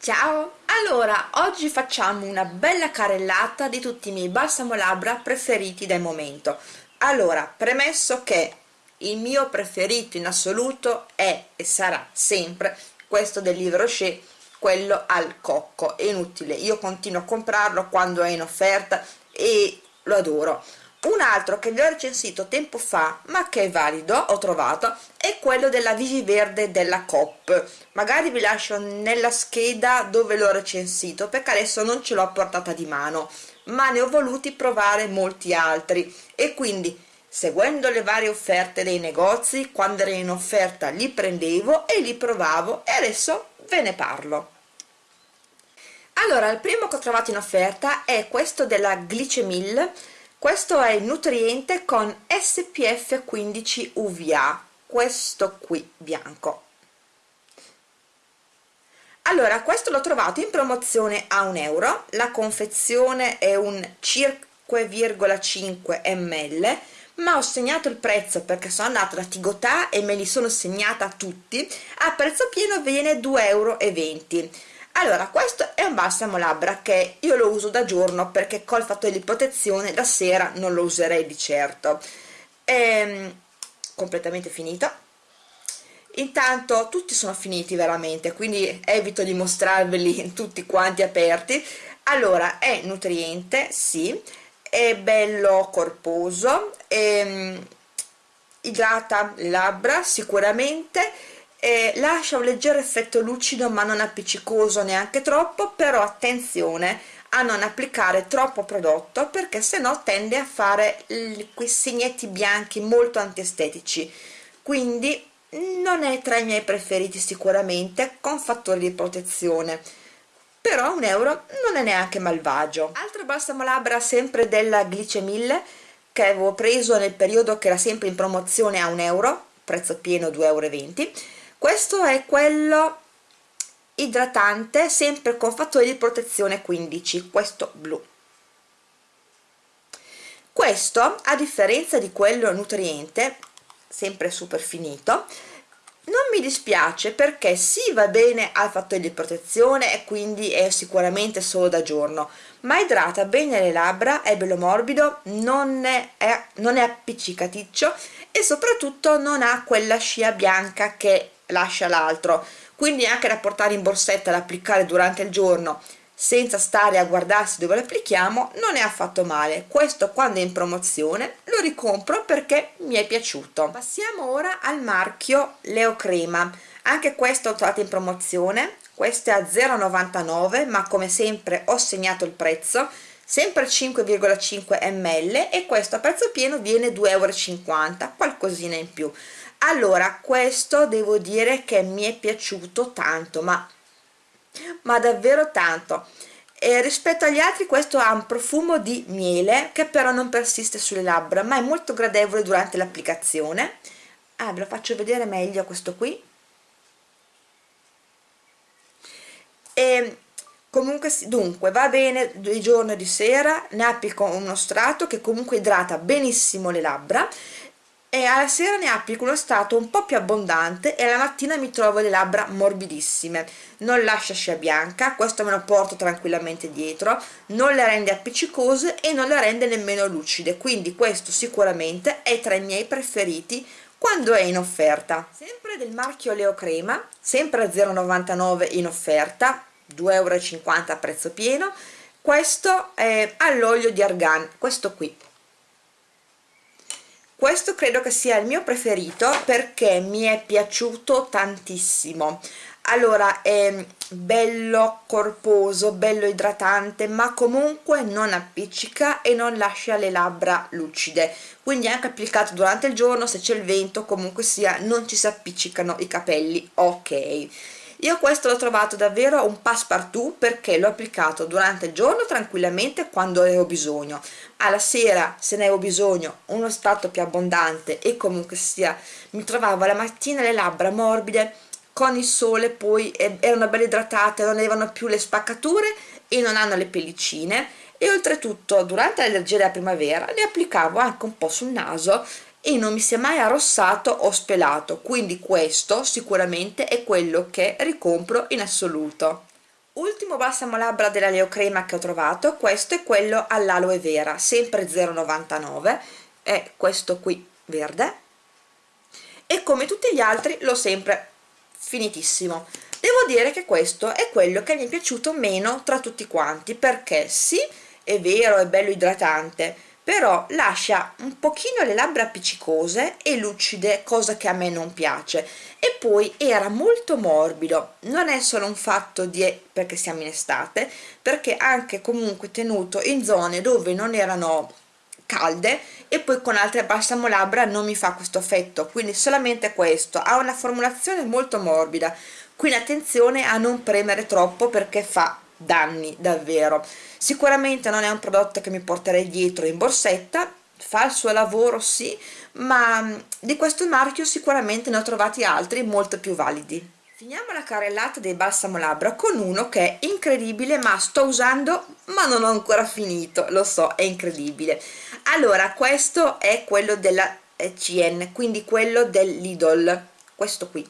Ciao! Allora, oggi facciamo una bella carellata di tutti i miei balsamo labbra preferiti del momento. Allora, premesso che il mio preferito in assoluto è e sarà sempre questo del Livre Rocher, quello al cocco, è inutile, io continuo a comprarlo quando è in offerta e lo adoro un altro che vi ho recensito tempo fa ma che è valido ho trovato è quello della Vivi Verde della Coop magari vi lascio nella scheda dove l'ho recensito perché adesso non ce l'ho portata di mano ma ne ho voluti provare molti altri. E quindi seguendo le varie offerte dei negozi quando era in offerta li prendevo e li provavo e adesso ve ne parlo. Allora il primo che ho trovato in offerta è questo della Glicemil questo è il nutriente con SPF 15 UVA questo qui bianco. Allora questo l'ho trovato in promozione a un euro la confezione è un 5,5 ml ma ho segnato il prezzo perché sono andata da Tigotà e me li sono segnata tutti a prezzo pieno viene 2,20 euro allora questo è un balsamo labbra che io lo uso da giorno perché col fattore di protezione da sera non lo userei di certo. È ehm, completamente finito intanto tutti sono finiti veramente quindi evito di mostrarveli tutti quanti aperti. Allora è nutriente sì è bello corposo è, ehm, idrata le labbra sicuramente eh, lascia un leggero effetto lucido ma non appiccicoso neanche troppo però attenzione a non applicare troppo prodotto perché se no tende a fare quei segnetti bianchi molto antiestetici. Quindi non è tra i miei preferiti sicuramente con fattori di protezione. Però un euro non è neanche malvagio. Altro balsamo labbra sempre della Glicemille che avevo preso nel periodo che era sempre in promozione a un euro prezzo pieno 2,20 euro questo è quello idratante sempre con fattore di protezione 15 questo blu. Questo a differenza di quello nutriente sempre super finito non mi dispiace perché sì va bene al fattore di protezione e quindi è sicuramente solo da giorno ma idrata bene le labbra è bello morbido non è, è, non è appiccicaticcio e soprattutto non ha quella scia bianca che lascia l'altro. Quindi anche da portare in borsetta da applicare durante il giorno senza stare a guardarsi dove lo applichiamo non è affatto male. Questo quando è in promozione lo ricompro perché mi è piaciuto. Passiamo ora al marchio Leo Crema. Anche questo ho trovato in promozione. Questo è a 0,99 ma come sempre ho segnato il prezzo. Sempre 5,5 ml e questo a prezzo pieno viene 2,50 euro qualcosina in più allora questo devo dire che mi è piaciuto tanto ma, ma davvero tanto. E rispetto agli altri questo ha un profumo di miele che però non persiste sulle labbra ma è molto gradevole durante l'applicazione. Ah ve lo faccio vedere meglio questo qui. E comunque dunque va bene di giorno e di sera ne applico uno strato che comunque idrata benissimo le labbra e alla sera ne applico uno strato un po' più abbondante e la mattina mi trovo le labbra morbidissime. Non lascia scia bianca questo me lo porto tranquillamente dietro non le rende appiccicose e non le rende nemmeno lucide quindi questo sicuramente è tra i miei preferiti quando è in offerta. Sempre del marchio Leo Crema sempre a 0,99 in offerta 2,50 euro a prezzo pieno. Questo è all'olio di argan questo qui questo credo che sia il mio preferito perché mi è piaciuto tantissimo. Allora è bello corposo bello idratante ma comunque non appiccica e non lascia le labbra lucide. Quindi anche applicato durante il giorno se c'è il vento comunque sia non ci si appiccicano i capelli. Ok io questo l'ho trovato davvero un passepartout perché l'ho applicato durante il giorno tranquillamente quando ho bisogno. Alla sera se ne avevo bisogno uno strato più abbondante e comunque sia mi trovavo la mattina le labbra morbide con il sole poi erano belle idratate non avevano più le spaccature e non hanno le pellicine. E oltretutto durante l'allergia della primavera le applicavo anche un po' sul naso e non mi si è mai arrossato o spelato quindi questo sicuramente è quello che ricompro in assoluto. Ultimo balsamo labbra della Leo Crema che ho trovato questo è quello all'aloe vera sempre 0,99 è questo qui verde. E come tutti gli altri l'ho sempre finitissimo. Devo dire che questo è quello che mi è piaciuto meno tra tutti quanti perché sì è vero è bello idratante però lascia un pochino le labbra appiccicose e lucide cosa che a me non piace. E poi era molto morbido. Non è solo un fatto di perché siamo in estate perché anche comunque tenuto in zone dove non erano calde e poi con altre balsamo labbra non mi fa questo effetto. Quindi solamente questo. Ha una formulazione molto morbida. Quindi attenzione a non premere troppo perché fa danni davvero. Sicuramente non è un prodotto che mi porterei dietro in borsetta fa il suo lavoro sì ma mm, di questo marchio sicuramente ne ho trovati altri molto più validi. Finiamo la carrellata dei balsamo labbra con uno che è incredibile ma sto usando ma non ho ancora finito. Lo so è incredibile. Allora questo è quello della CN quindi quello dell'Idol. Questo qui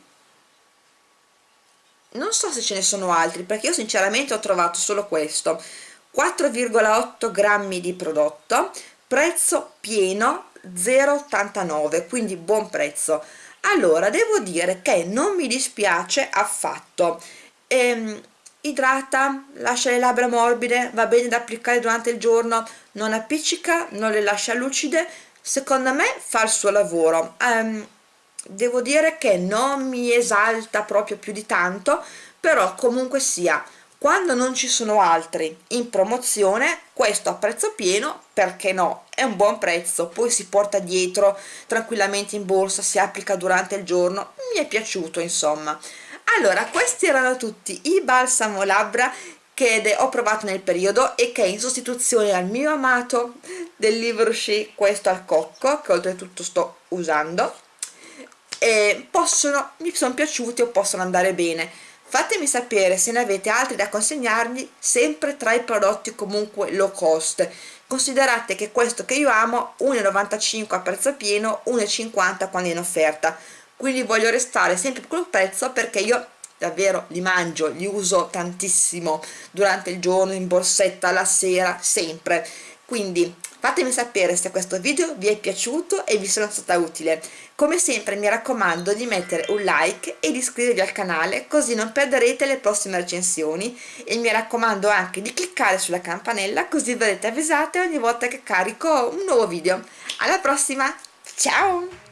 non so se ce ne sono altri perché io sinceramente ho trovato solo questo. 4,8 grammi di prodotto prezzo pieno 0,89 quindi buon prezzo. Allora devo dire che non mi dispiace affatto. Ehm, idrata, lascia le labbra morbide, va bene da applicare durante il giorno, non appiccica, non le lascia lucide, secondo me fa il suo lavoro. Um, devo dire che non mi esalta proprio più di tanto però comunque sia quando non ci sono altri in promozione questo a prezzo pieno perché no? È un buon prezzo poi si porta dietro tranquillamente in borsa si applica durante il giorno mi è piaciuto insomma. Allora questi erano tutti i balsamo labbra che ho provato nel periodo e che in sostituzione al mio amato del Livre Rocher questo al cocco che oltretutto sto usando e possono, mi sono piaciuti o possono andare bene. Fatemi sapere se ne avete altri da consegnarmi sempre tra i prodotti comunque low cost. Considerate che questo che io amo 1,95 a prezzo pieno 1,50 quando è in offerta. Quindi voglio restare sempre per quel prezzo perché io davvero li mangio, li uso tantissimo durante il giorno, in borsetta, la sera, sempre. Quindi fatemi sapere se questo video vi è piaciuto e vi sono stata utile. Come sempre mi raccomando di mettere un like e di iscrivervi al canale così non perderete le prossime recensioni. E mi raccomando anche di cliccare sulla campanella così verrete avvisate ogni volta che carico un nuovo video. Alla prossima! Ciao